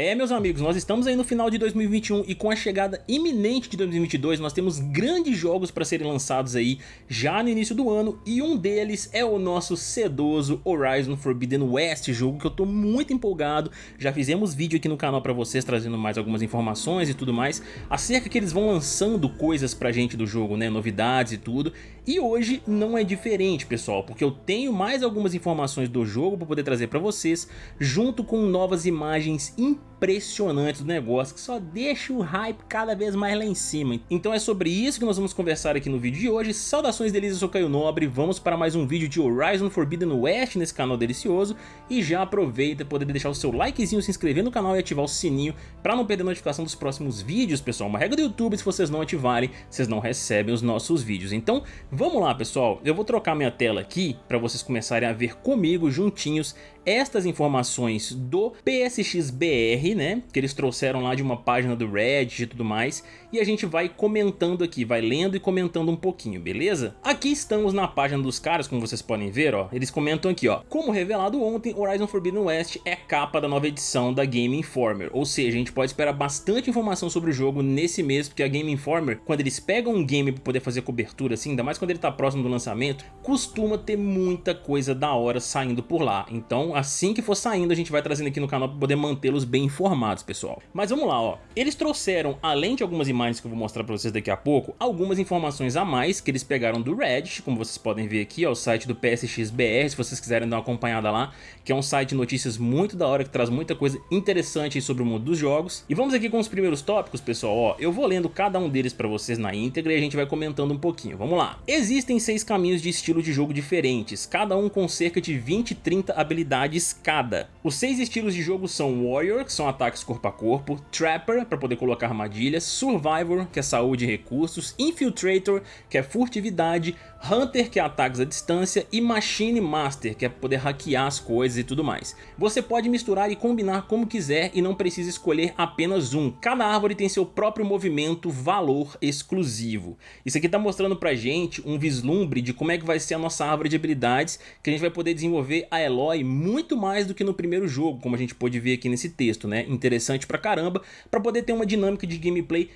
É, meus amigos, nós estamos aí no final de 2021 e com a chegada iminente de 2022 nós temos grandes jogos para serem lançados aí já no início do ano e um deles é o nosso sedoso Horizon Forbidden West, jogo que eu tô muito empolgado, já fizemos vídeo aqui no canal para vocês trazendo mais algumas informações e tudo mais acerca que eles vão lançando coisas pra gente do jogo, né, novidades e tudo. E hoje não é diferente pessoal, porque eu tenho mais algumas informações do jogo para poder trazer para vocês junto com novas imagens impressionante do negócio que só deixa o hype cada vez mais lá em cima. Então é sobre isso que nós vamos conversar aqui no vídeo de hoje. Saudações delícias, eu sou Caio Nobre, vamos para mais um vídeo de Horizon Forbidden West nesse canal delicioso e já aproveita poder deixar o seu likezinho, se inscrever no canal e ativar o sininho para não perder a notificação dos próximos vídeos, pessoal. Uma regra do YouTube, se vocês não ativarem, vocês não recebem os nossos vídeos. Então vamos lá pessoal, eu vou trocar minha tela aqui para vocês começarem a ver comigo juntinhos estas informações do PSXBR, né, que eles trouxeram lá de uma página do Reddit e tudo mais, e a gente vai comentando aqui, vai lendo e comentando um pouquinho, beleza? Aqui estamos na página dos caras, como vocês podem ver, ó, eles comentam aqui, ó, como revelado ontem, Horizon Forbidden West é capa da nova edição da Game Informer, ou seja, a gente pode esperar bastante informação sobre o jogo nesse mês, porque a Game Informer, quando eles pegam um game para poder fazer cobertura assim, ainda mais quando ele tá próximo do lançamento, costuma ter muita coisa da hora saindo por lá, então assim que for saindo a gente vai trazendo aqui no canal para poder mantê-los bem informados, pessoal. Mas vamos lá, ó. Eles trouxeram, além de algumas imagens que eu vou mostrar para vocês daqui a pouco, algumas informações a mais que eles pegaram do Reddit, como vocês podem ver aqui, ó, o site do PSXBR, se vocês quiserem dar uma acompanhada lá, que é um site de notícias muito da hora, que traz muita coisa interessante sobre o mundo dos jogos. E vamos aqui com os primeiros tópicos, pessoal, ó. Eu vou lendo cada um deles para vocês na íntegra e a gente vai comentando um pouquinho. Vamos lá. Existem seis caminhos de estilo de jogo diferentes, cada um com cerca de 20 e 30 habilidades de escada. Os seis estilos de jogo são Warrior, que são ataques corpo a corpo, Trapper, para poder colocar armadilhas, Survivor, que é saúde e recursos, Infiltrator, que é furtividade, Hunter, que é ataques à distância, e Machine Master, que é poder hackear as coisas e tudo mais. Você pode misturar e combinar como quiser e não precisa escolher apenas um. Cada árvore tem seu próprio movimento, valor exclusivo. Isso aqui está mostrando pra gente um vislumbre de como é que vai ser a nossa árvore de habilidades, que a gente vai poder desenvolver a Eloy muito mais do que no primeiro jogo, como a gente pode ver aqui nesse texto, né? Interessante pra caramba, para poder ter uma dinâmica de gameplay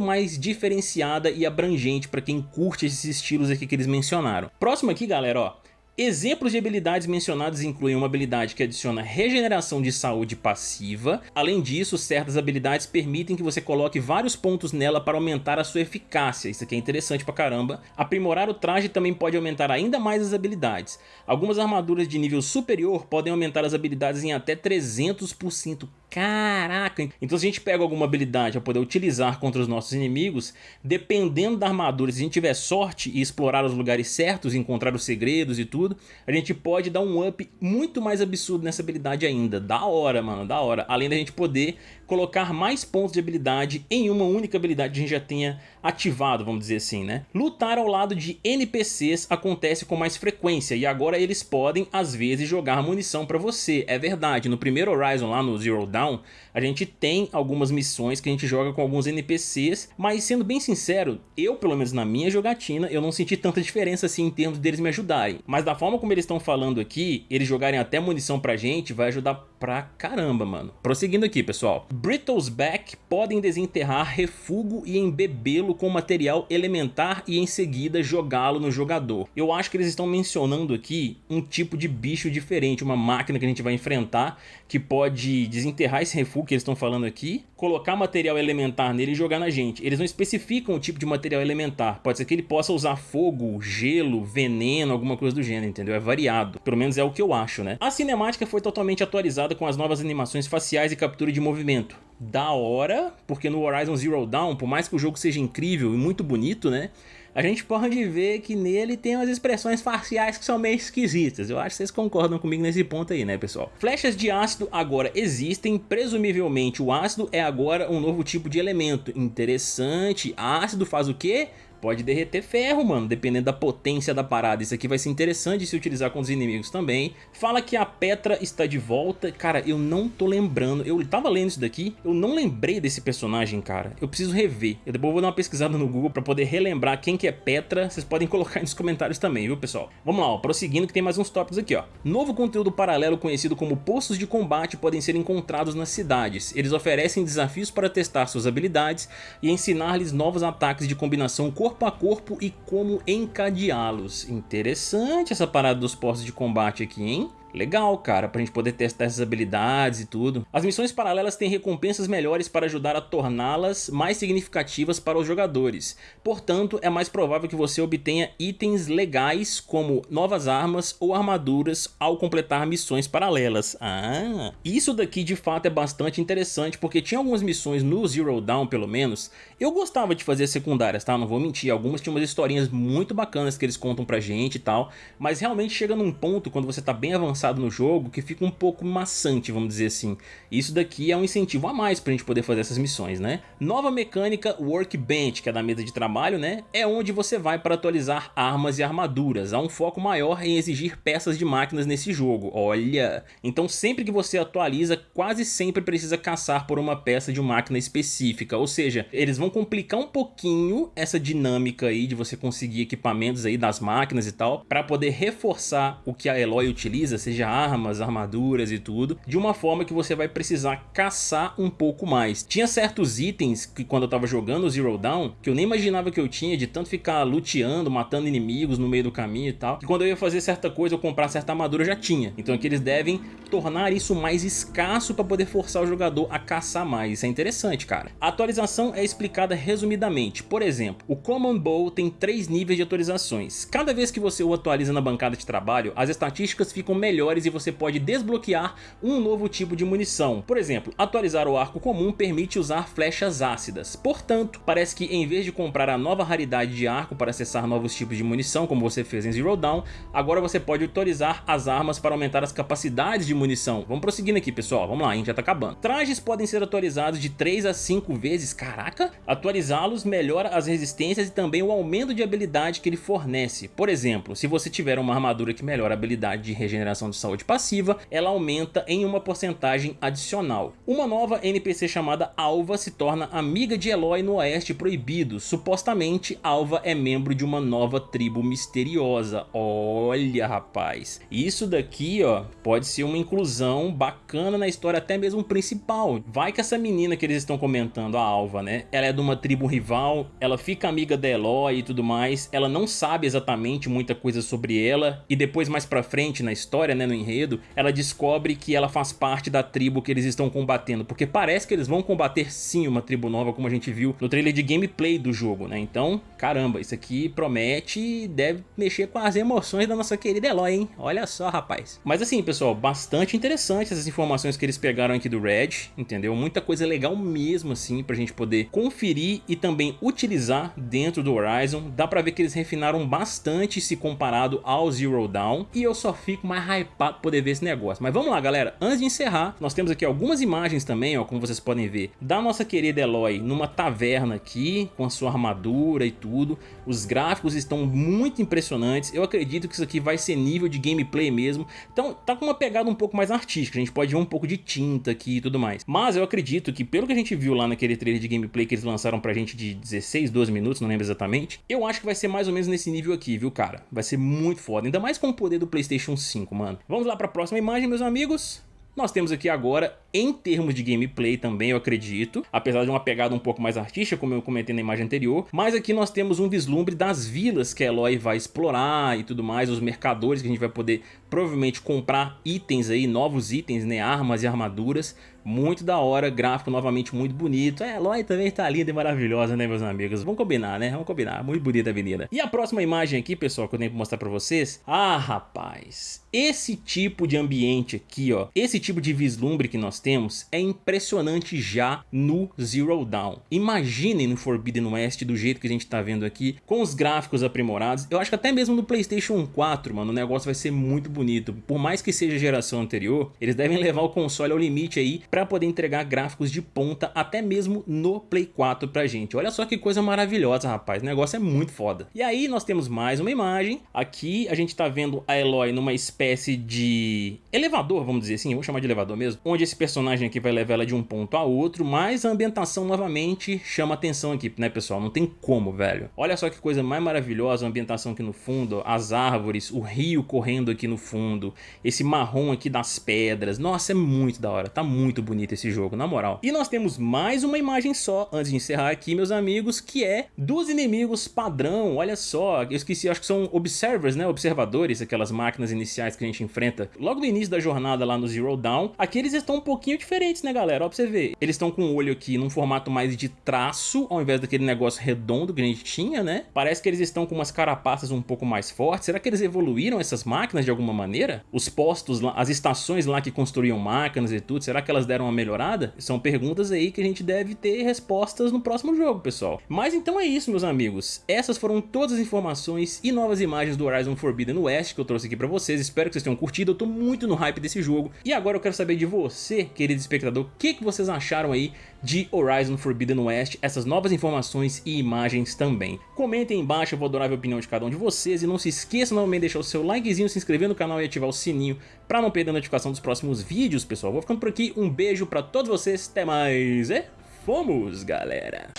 mais diferenciada e abrangente para quem curte esses estilos aqui que eles mencionaram. Próximo aqui, galera, ó. Exemplos de habilidades mencionadas incluem uma habilidade que adiciona regeneração de saúde passiva. Além disso, certas habilidades permitem que você coloque vários pontos nela para aumentar a sua eficácia. Isso aqui é interessante pra caramba. Aprimorar o traje também pode aumentar ainda mais as habilidades. Algumas armaduras de nível superior podem aumentar as habilidades em até 300%. Caraca! Então se a gente pega alguma habilidade para poder utilizar contra os nossos inimigos, dependendo da armadura, se a gente tiver sorte e explorar os lugares certos, encontrar os segredos e tudo, a gente pode dar um up muito mais absurdo nessa habilidade ainda. Da hora, mano, da hora. Além da gente poder colocar mais pontos de habilidade em uma única habilidade que a gente já tenha ativado, vamos dizer assim, né? Lutar ao lado de NPCs acontece com mais frequência e agora eles podem, às vezes, jogar munição para você. É verdade, no primeiro Horizon lá no Zero Dawn, a gente tem algumas missões que a gente joga com alguns NPCs, mas sendo bem sincero, eu, pelo menos na minha jogatina, eu não senti tanta diferença assim em termos deles me ajudarem. Mas da forma como eles estão falando aqui, eles jogarem até munição pra gente, vai ajudar pra caramba, mano. Prosseguindo aqui, pessoal. Brittles Back podem desenterrar refugo e embebê-lo com material elementar e em seguida jogá-lo no jogador. Eu acho que eles estão mencionando aqui um tipo de bicho diferente, uma máquina que a gente vai enfrentar que pode desenterrar esse refugo que eles estão falando aqui, colocar material elementar nele e jogar na gente. Eles não especificam o tipo de material elementar. Pode ser que ele possa usar fogo, gelo, veneno, alguma coisa do gênero, entendeu? É variado. Pelo menos é o que eu acho, né? A cinemática foi totalmente atualizada com as novas animações faciais e captura de movimento. Da hora, porque no Horizon Zero Dawn, por mais que o jogo seja incrível e muito bonito, né? A gente pode ver que nele tem umas expressões faciais que são meio esquisitas. Eu acho que vocês concordam comigo nesse ponto aí, né, pessoal? Flechas de ácido agora existem. Presumivelmente, o ácido é agora um novo tipo de elemento. Interessante. Ácido faz o quê? Pode derreter ferro, mano, dependendo da potência da parada. Isso aqui vai ser interessante de se utilizar com os inimigos também. Fala que a Petra está de volta. Cara, eu não tô lembrando. Eu tava lendo isso daqui, eu não lembrei desse personagem, cara. Eu preciso rever. Eu depois vou dar uma pesquisada no Google pra poder relembrar quem que é Petra. Vocês podem colocar nos comentários também, viu, pessoal? Vamos lá, ó, prosseguindo que tem mais uns tópicos aqui, ó. Novo conteúdo paralelo conhecido como postos de combate podem ser encontrados nas cidades. Eles oferecem desafios para testar suas habilidades e ensinar-lhes novos ataques de combinação corpo a corpo e como encadeá-los. Interessante essa parada dos postos de combate aqui, hein? Legal, cara, pra gente poder testar essas habilidades e tudo. As missões paralelas têm recompensas melhores para ajudar a torná-las mais significativas para os jogadores. Portanto, é mais provável que você obtenha itens legais como novas armas ou armaduras ao completar missões paralelas. Ah, isso daqui de fato é bastante interessante porque tinha algumas missões no Zero Dawn pelo menos. Eu gostava de fazer secundárias, tá? Não vou mentir, algumas tinham umas historinhas muito bacanas que eles contam pra gente e tal. Mas realmente chega num ponto quando você tá bem avançado avançado no jogo que fica um pouco maçante, vamos dizer assim. Isso daqui é um incentivo a mais pra gente poder fazer essas missões, né? Nova mecânica Workbench, que é da mesa de trabalho, né? É onde você vai para atualizar armas e armaduras. Há um foco maior em exigir peças de máquinas nesse jogo, olha! Então sempre que você atualiza, quase sempre precisa caçar por uma peça de máquina específica, ou seja, eles vão complicar um pouquinho essa dinâmica aí de você conseguir equipamentos aí das máquinas e tal, para poder reforçar o que a Eloy utiliza, seja armas, armaduras e tudo, de uma forma que você vai precisar caçar um pouco mais. Tinha certos itens que quando eu tava jogando o Zero Dawn, que eu nem imaginava que eu tinha de tanto ficar luteando, matando inimigos no meio do caminho e tal, que quando eu ia fazer certa coisa ou comprar certa armadura já tinha. Então aqui eles devem tornar isso mais escasso para poder forçar o jogador a caçar mais. Isso é interessante, cara. A atualização é explicada resumidamente. Por exemplo, o Common Bow tem três níveis de atualizações. Cada vez que você o atualiza na bancada de trabalho, as estatísticas ficam melhores melhores e você pode desbloquear um novo tipo de munição. Por exemplo, atualizar o arco comum permite usar flechas ácidas. Portanto, parece que em vez de comprar a nova raridade de arco para acessar novos tipos de munição, como você fez em Zero Dawn, agora você pode atualizar as armas para aumentar as capacidades de munição. Vamos prosseguindo aqui, pessoal. Vamos lá, a gente já tá acabando. Trajes podem ser atualizados de 3 a 5 vezes. Caraca! Atualizá-los melhora as resistências e também o aumento de habilidade que ele fornece. Por exemplo, se você tiver uma armadura que melhora a habilidade de regeneração de saúde passiva, ela aumenta em uma porcentagem adicional. Uma nova NPC chamada Alva se torna amiga de Eloy no Oeste Proibido. Supostamente, Alva é membro de uma nova tribo misteriosa. Olha, rapaz. Isso daqui, ó, pode ser uma inclusão bacana na história, até mesmo principal. Vai que essa menina que eles estão comentando, a Alva, né? Ela é de uma tribo rival, ela fica amiga da Eloy e tudo mais. Ela não sabe exatamente muita coisa sobre ela. E depois, mais pra frente na história, né, no enredo, ela descobre que ela faz parte da tribo que eles estão combatendo, porque parece que eles vão combater sim uma tribo nova, como a gente viu no trailer de gameplay do jogo, né? Então, caramba, isso aqui promete e deve mexer com as emoções da nossa querida Eloy, hein? Olha só, rapaz. Mas assim, pessoal, bastante interessante essas informações que eles pegaram aqui do Red, entendeu? Muita coisa legal mesmo, assim, pra gente poder conferir e também utilizar dentro do Horizon. Dá pra ver que eles refinaram bastante se comparado ao Zero Dawn, e eu só fico mais hypado para poder ver esse negócio. Mas vamos lá, galera. Antes de encerrar, nós temos aqui algumas imagens também, ó, como vocês podem ver, da nossa querida Eloy numa taverna aqui, com a sua armadura e tudo. Os gráficos estão muito impressionantes. Eu acredito que isso aqui vai ser nível de gameplay mesmo. Então, tá com uma pegada um pouco mais artística. A gente pode ver um pouco de tinta aqui e tudo mais. Mas eu acredito que, pelo que a gente viu lá naquele trailer de gameplay que eles lançaram pra gente de 16, 12 minutos, não lembro exatamente, eu acho que vai ser mais ou menos nesse nível aqui, viu, cara? Vai ser muito foda. Ainda mais com o poder do PlayStation 5, mano. Vamos lá para a próxima imagem, meus amigos. Nós temos aqui agora, em termos de gameplay também, eu acredito, apesar de uma pegada um pouco mais artística, como eu comentei na imagem anterior, mas aqui nós temos um vislumbre das vilas que a Eloy vai explorar e tudo mais, os mercadores que a gente vai poder provavelmente comprar itens aí, novos itens, né, armas e armaduras, muito da hora, gráfico novamente muito bonito, é, a Eloy também tá linda e maravilhosa, né, meus amigos, vamos combinar, né, vamos combinar, muito bonita a avenida. E a próxima imagem aqui, pessoal, que eu tenho que mostrar pra vocês, ah, rapaz, esse tipo de ambiente aqui, ó, esse tipo de vislumbre que nós temos é impressionante já no Zero Dawn. Imaginem no Forbidden West do jeito que a gente tá vendo aqui, com os gráficos aprimorados. Eu acho que até mesmo no Playstation 4, mano, o negócio vai ser muito bonito. Por mais que seja geração anterior, eles devem levar o console ao limite aí para poder entregar gráficos de ponta até mesmo no Play 4 pra gente. Olha só que coisa maravilhosa, rapaz. O negócio é muito foda. E aí nós temos mais uma imagem. Aqui a gente tá vendo a Eloy numa espécie de elevador, vamos dizer assim, vou chamar de elevador mesmo, onde esse personagem aqui vai levar ela de um ponto a outro, mas a ambientação novamente chama atenção aqui, né pessoal? Não tem como, velho. Olha só que coisa mais maravilhosa, a ambientação aqui no fundo, as árvores, o rio correndo aqui no fundo, esse marrom aqui das pedras. Nossa, é muito da hora, tá muito bonito esse jogo, na moral. E nós temos mais uma imagem só, antes de encerrar aqui, meus amigos, que é dos inimigos padrão. Olha só, eu esqueci, acho que são observers, né? Observadores, aquelas máquinas iniciais que a gente enfrenta logo no início da jornada lá no Zero Dawn. Aqui eles estão um pouquinho diferentes, né, galera? Ó, pra você ver. Eles estão com o olho aqui num formato mais de traço, ao invés daquele negócio redondo que a gente tinha, né? Parece que eles estão com umas carapaças um pouco mais fortes. Será que eles evoluíram essas máquinas de alguma maneira? Os postos lá, as estações lá que construíam máquinas e tudo, será que elas deram uma melhorada? São perguntas aí que a gente deve ter respostas no próximo jogo, pessoal. Mas então é isso, meus amigos. Essas foram todas as informações e novas imagens do Horizon Forbidden West que eu trouxe aqui pra vocês. Espero que vocês tenham curtido. Eu tô muito no hype desse jogo. E agora eu quero saber de você, querido espectador, o que, que vocês acharam aí de Horizon Forbidden West, essas novas informações e imagens também. Comentem aí embaixo, eu vou adorar a opinião de cada um de vocês. E não se esqueça novamente de deixar o seu likezinho, se inscrever no canal e ativar o sininho pra não perder a notificação dos próximos vídeos, pessoal. Vou ficando por aqui, um beijo pra todos vocês, até mais e fomos, galera!